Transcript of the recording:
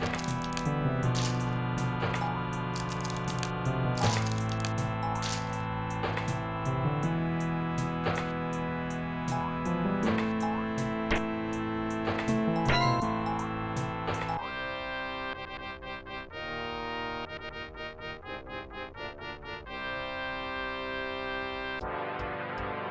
Bye.